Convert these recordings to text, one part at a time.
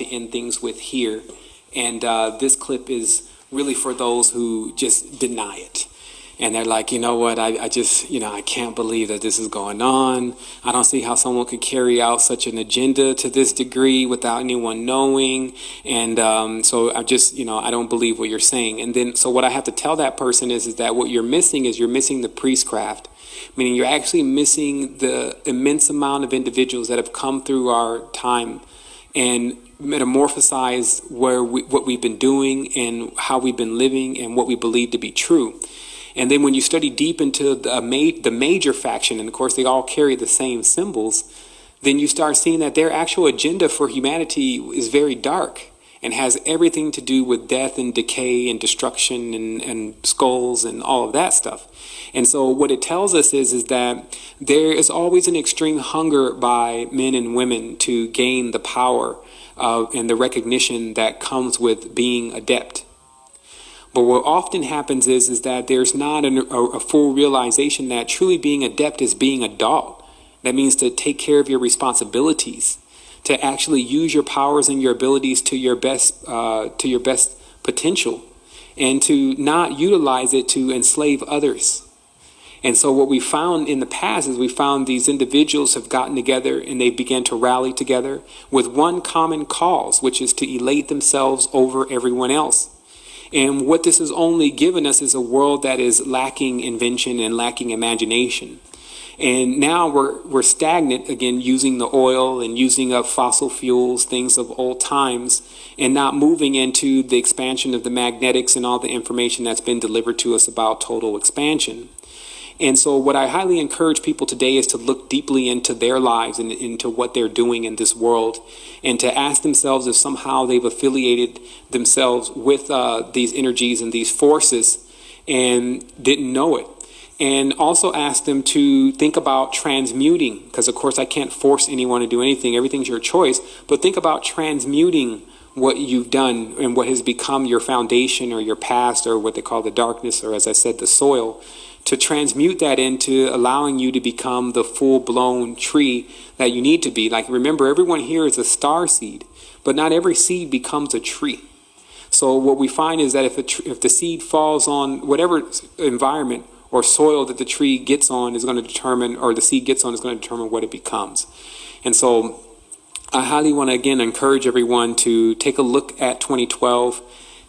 to end things with here. And uh, this clip is really for those who just deny it. And they're like, you know what, I, I just, you know, I can't believe that this is going on. I don't see how someone could carry out such an agenda to this degree without anyone knowing. And um, so I just, you know, I don't believe what you're saying. And then, so what I have to tell that person is, is that what you're missing is you're missing the priestcraft meaning you're actually missing the immense amount of individuals that have come through our time and metamorphosized where we, what we've been doing and how we've been living and what we believe to be true. And then when you study deep into the, ma the major faction, and of course they all carry the same symbols, then you start seeing that their actual agenda for humanity is very dark and has everything to do with death and decay and destruction and, and skulls and all of that stuff. And so what it tells us is, is that there is always an extreme hunger by men and women to gain the power uh, and the recognition that comes with being adept. But what often happens is, is that there's not an, a, a full realization that truly being adept is being adult. That means to take care of your responsibilities to actually use your powers and your abilities to your best uh, to your best potential and to not utilize it to enslave others. And so what we found in the past is we found these individuals have gotten together and they began to rally together with one common cause, which is to elate themselves over everyone else. And what this has only given us is a world that is lacking invention and lacking imagination. And now we're, we're stagnant again, using the oil and using up fossil fuels, things of old times, and not moving into the expansion of the magnetics and all the information that's been delivered to us about total expansion. And so what I highly encourage people today is to look deeply into their lives and into what they're doing in this world and to ask themselves if somehow they've affiliated themselves with uh, these energies and these forces and didn't know it. And also ask them to think about transmuting because of course I can't force anyone to do anything. Everything's your choice. But think about transmuting what you've done and what has become your foundation or your past or what they call the darkness or as I said the soil to transmute that into allowing you to become the full-blown tree that you need to be like remember everyone here is a star seed but not every seed becomes a tree so what we find is that if, if the seed falls on whatever environment or soil that the tree gets on is going to determine, or the seed gets on is going to determine what it becomes. And so I highly want to again encourage everyone to take a look at 2012,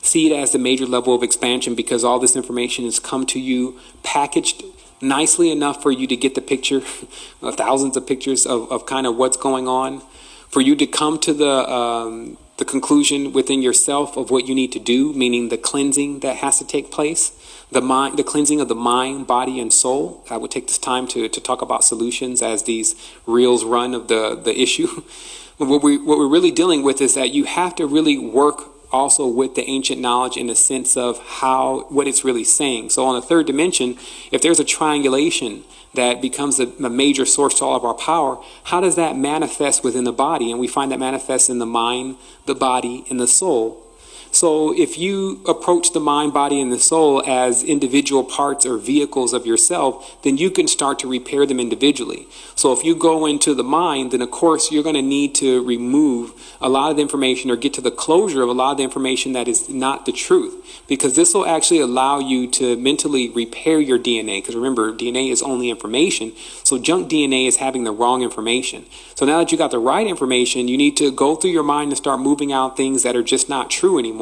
see it as the major level of expansion because all this information has come to you packaged nicely enough for you to get the picture, thousands of pictures of, of kind of what's going on, for you to come to the um, the conclusion within yourself of what you need to do, meaning the cleansing that has to take place the mind, the cleansing of the mind, body, and soul. I would take this time to, to talk about solutions as these reels run of the, the issue. what, we, what we're really dealing with is that you have to really work also with the ancient knowledge in the sense of how, what it's really saying. So on the third dimension, if there's a triangulation that becomes a, a, major source to all of our power, how does that manifest within the body? And we find that manifests in the mind, the body, and the soul. So if you approach the mind, body, and the soul as individual parts or vehicles of yourself, then you can start to repair them individually. So if you go into the mind, then of course you're going to need to remove a lot of the information or get to the closure of a lot of the information that is not the truth. Because this will actually allow you to mentally repair your DNA. Because remember, DNA is only information. So junk DNA is having the wrong information. So now that you got the right information, you need to go through your mind and start moving out things that are just not true anymore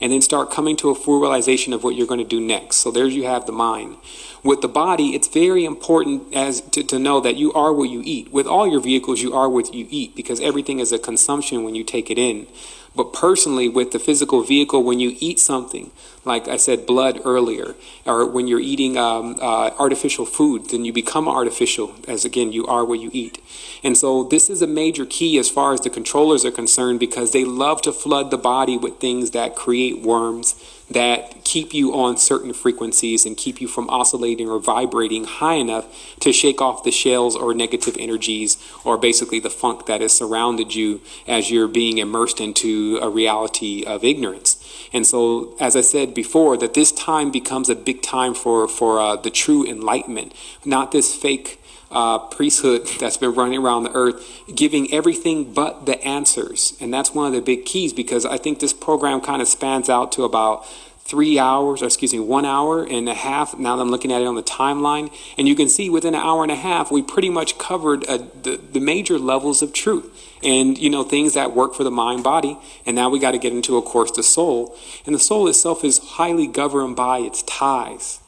and then start coming to a full realization of what you're going to do next. So there you have the mind. With the body, it's very important as to, to know that you are what you eat. With all your vehicles, you are what you eat because everything is a consumption when you take it in. But personally, with the physical vehicle, when you eat something, like I said, blood earlier, or when you're eating um, uh, artificial food, then you become artificial, as again, you are what you eat. And so this is a major key as far as the controllers are concerned because they love to flood the body with things that create worms, that keep you on certain frequencies and keep you from oscillating or vibrating high enough to shake off the shells or negative energies or basically the funk that has surrounded you as you're being immersed into a reality of ignorance. And so, as I said before, that this time becomes a big time for, for uh, the true enlightenment, not this fake uh, priesthood that's been running around the earth, giving everything but the answers. And that's one of the big keys because I think this program kind of spans out to about three hours, or excuse me, one hour and a half. Now that I'm looking at it on the timeline, and you can see within an hour and a half, we pretty much covered uh, the, the major levels of truth and, you know, things that work for the mind body. And now we got to get into, of course, the soul. And the soul itself is highly governed by its ties.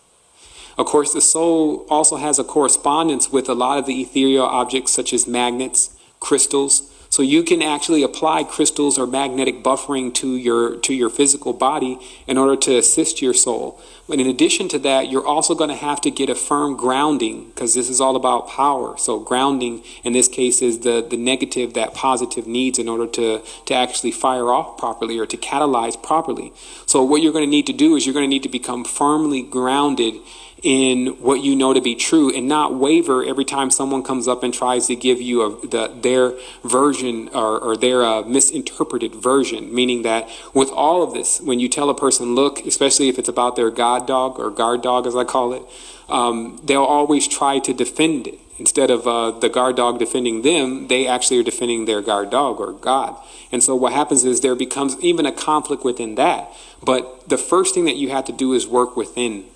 Of course, the soul also has a correspondence with a lot of the ethereal objects such as magnets, crystals, so you can actually apply crystals or magnetic buffering to your to your physical body in order to assist your soul. But in addition to that, you're also going to have to get a firm grounding because this is all about power. So grounding in this case is the the negative that positive needs in order to to actually fire off properly or to catalyze properly. So what you're going to need to do is you're going to need to become firmly grounded in what you know to be true and not waver every time someone comes up and tries to give you a, the, their version or, or their uh, misinterpreted version. Meaning that with all of this, when you tell a person, look, especially if it's about their God dog or guard dog, as I call it, um, they'll always try to defend it. Instead of uh, the guard dog defending them, they actually are defending their guard dog or God. And so what happens is there becomes even a conflict within that. But the first thing that you have to do is work within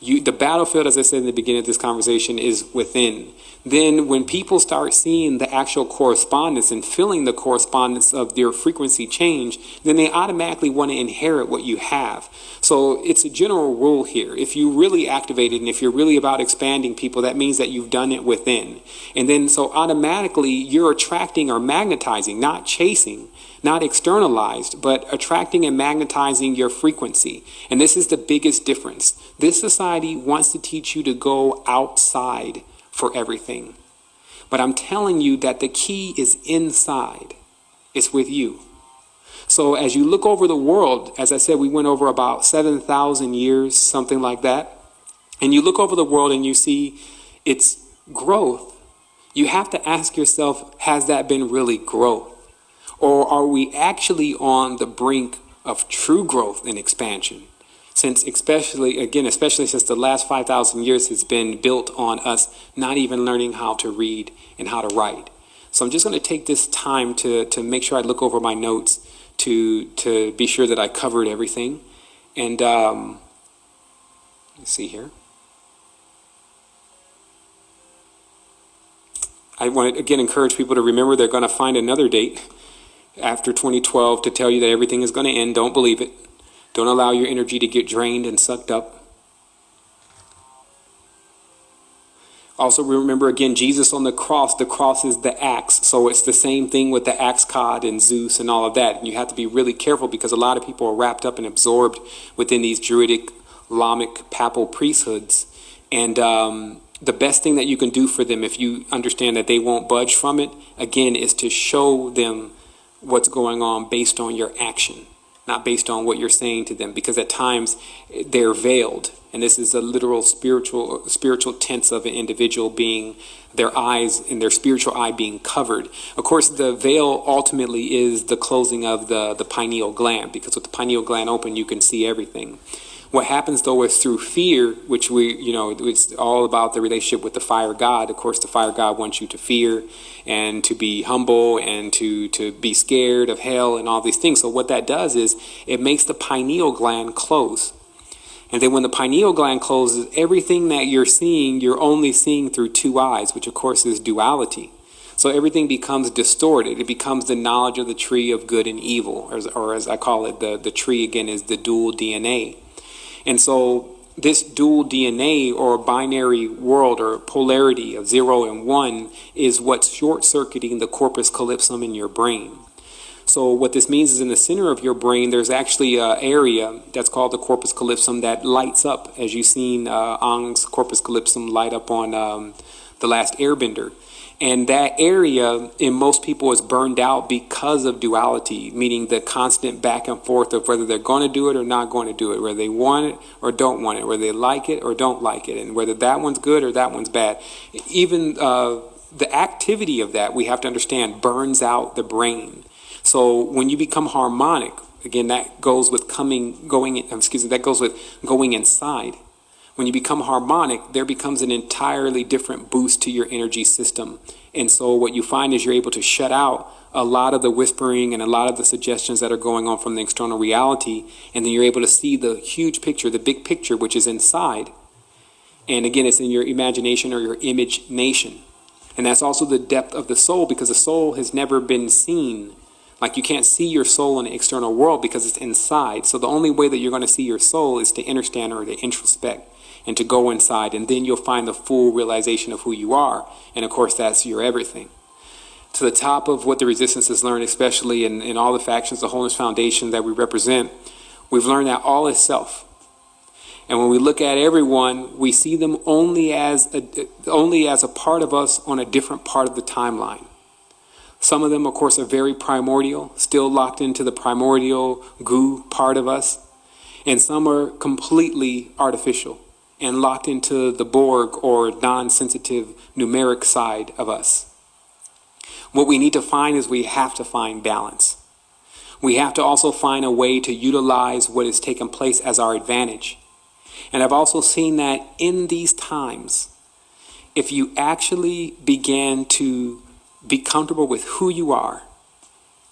you, the battlefield, as I said in the beginning of this conversation, is within. Then, when people start seeing the actual correspondence and feeling the correspondence of their frequency change, then they automatically want to inherit what you have. So, it's a general rule here. If you really activate it and if you're really about expanding people, that means that you've done it within. And then, so automatically, you're attracting or magnetizing, not chasing not externalized, but attracting and magnetizing your frequency. And this is the biggest difference. This society wants to teach you to go outside for everything. But I'm telling you that the key is inside, it's with you. So as you look over the world, as I said, we went over about 7,000 years, something like that. And you look over the world and you see its growth. You have to ask yourself, has that been really growth? Or are we actually on the brink of true growth and expansion? Since especially, again, especially since the last 5,000 years has been built on us not even learning how to read and how to write. So I'm just going to take this time to, to make sure I look over my notes to, to be sure that I covered everything. And um, let's see here. I want to again encourage people to remember they're going to find another date after 2012 to tell you that everything is going to end. Don't believe it. Don't allow your energy to get drained and sucked up. Also remember again, Jesus on the cross, the cross is the axe. So it's the same thing with the axe god and Zeus and all of that. And you have to be really careful because a lot of people are wrapped up and absorbed within these druidic, Lamic, papal priesthoods. And um, the best thing that you can do for them if you understand that they won't budge from it, again, is to show them what's going on based on your action, not based on what you're saying to them, because at times they're veiled. And this is a literal spiritual spiritual tense of an individual being their eyes and their spiritual eye being covered. Of course, the veil ultimately is the closing of the, the pineal gland, because with the pineal gland open, you can see everything. What happens though is through fear, which we, you know, it's all about the relationship with the fire God. Of course, the fire God wants you to fear and to be humble and to, to be scared of hell and all these things. So what that does is it makes the pineal gland close. And then when the pineal gland closes, everything that you're seeing, you're only seeing through two eyes, which of course is duality. So everything becomes distorted. It becomes the knowledge of the tree of good and evil, or as, or as I call it, the, the tree again is the dual DNA. And so this dual DNA or binary world or polarity of zero and one is what's short circuiting the corpus callosum in your brain. So what this means is in the center of your brain, there's actually an area that's called the corpus callosum that lights up, as you've seen uh, Aang's corpus callosum light up on um, The Last Airbender. And that area in most people is burned out because of duality, meaning the constant back and forth of whether they're going to do it or not going to do it, whether they want it or don't want it, whether they like it or don't like it, and whether that one's good or that one's bad. Even uh, the activity of that, we have to understand, burns out the brain. So when you become harmonic, again, that goes with coming, going, excuse me, that goes with going inside When you become harmonic, there becomes an entirely different boost to your energy system. And so what you find is you're able to shut out a lot of the whispering and a lot of the suggestions that are going on from the external reality. And then you're able to see the huge picture, the big picture, which is inside. And again, it's in your imagination or your image nation. And that's also the depth of the soul because the soul has never been seen. Like you can't see your soul in the external world because it's inside. So the only way that you're going to see your soul is to understand or to introspect and to go inside. And then you'll find the full realization of who you are. And of course, that's your everything. To the top of what the resistance has learned, especially in, in all the factions, the Wholeness Foundation that we represent, we've learned that all is self. And when we look at everyone, we see them only as a, only as a part of us on a different part of the timeline. Some of them, of course, are very primordial, still locked into the primordial goo part of us. And some are completely artificial and locked into the Borg or non-sensitive numeric side of us. What we need to find is we have to find balance. We have to also find a way to utilize what has taken place as our advantage. And I've also seen that in these times, if you actually begin to be comfortable with who you are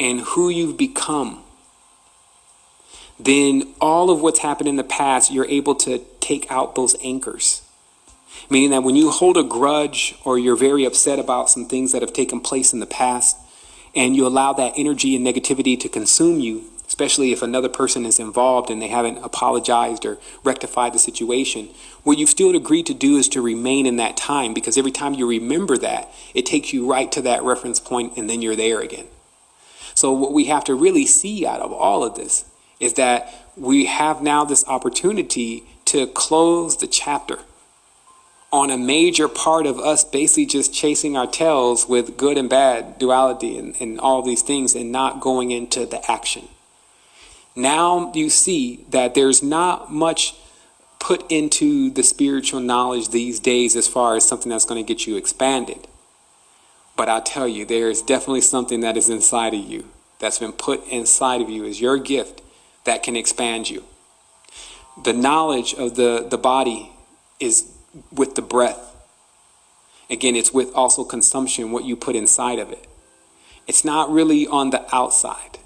and who you've become, then all of what's happened in the past, you're able to take out those anchors. Meaning that when you hold a grudge or you're very upset about some things that have taken place in the past, and you allow that energy and negativity to consume you, especially if another person is involved and they haven't apologized or rectified the situation, what you've still agreed to do is to remain in that time because every time you remember that, it takes you right to that reference point and then you're there again. So what we have to really see out of all of this is that we have now this opportunity to close the chapter on a major part of us basically just chasing our tails with good and bad duality and, and all these things and not going into the action. Now you see that there's not much put into the spiritual knowledge these days as far as something that's going to get you expanded. But I'll tell you, there is definitely something that is inside of you that's been put inside of you as your gift that can expand you. The knowledge of the, the body is with the breath. Again, it's with also consumption, what you put inside of it. It's not really on the outside.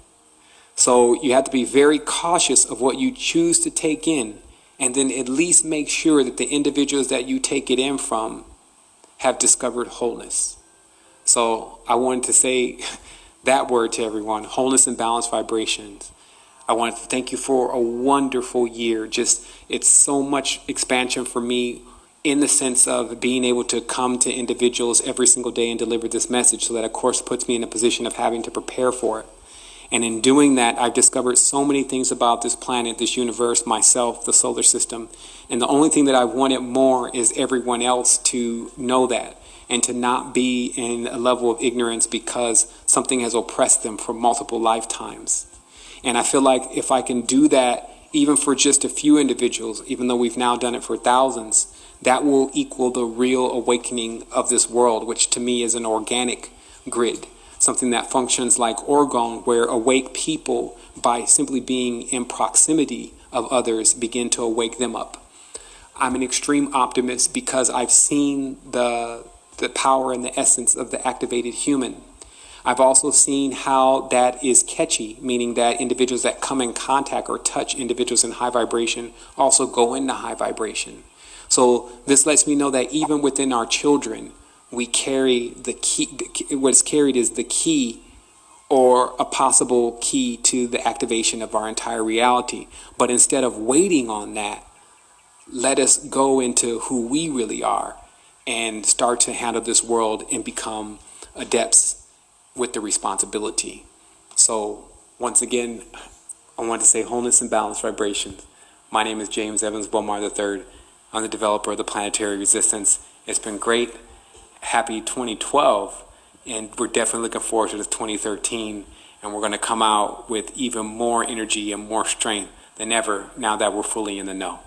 So you have to be very cautious of what you choose to take in and then at least make sure that the individuals that you take it in from have discovered wholeness. So I wanted to say that word to everyone, wholeness and balanced vibrations. I wanted to thank you for a wonderful year. Just, it's so much expansion for me in the sense of being able to come to individuals every single day and deliver this message so that of course puts me in a position of having to prepare for it. And in doing that, I've discovered so many things about this planet, this universe, myself, the solar system. And the only thing that I wanted more is everyone else to know that and to not be in a level of ignorance because something has oppressed them for multiple lifetimes. And I feel like if I can do that, even for just a few individuals, even though we've now done it for thousands, that will equal the real awakening of this world, which to me is an organic grid something that functions like orgone, where awake people, by simply being in proximity of others, begin to awake them up. I'm an extreme optimist because I've seen the, the power and the essence of the activated human. I've also seen how that is catchy, meaning that individuals that come in contact or touch individuals in high vibration also go into high vibration. So this lets me know that even within our children, we carry the key, what's carried is the key or a possible key to the activation of our entire reality. But instead of waiting on that, let us go into who we really are and start to handle this world and become adepts with the responsibility. So once again, I want to say wholeness and balance vibrations. My name is James Evans Bomar III. I'm the developer of the Planetary Resistance. It's been great happy 2012, and we're definitely looking forward to the 2013, and we're going to come out with even more energy and more strength than ever now that we're fully in the know.